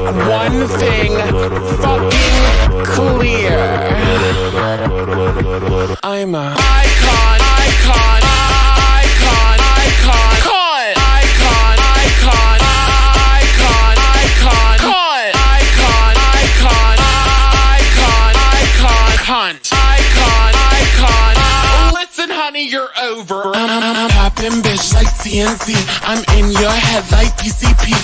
make one thing fucking clear. I'm a icon, icon, icon, icon, icon, icon, icon, icon, icon, icon, icon, icon, icon, icon, icon, icon, Listen, honey, you're over. I'm, I'm, I'm popping bitch like TNT. I'm in your head like PCP.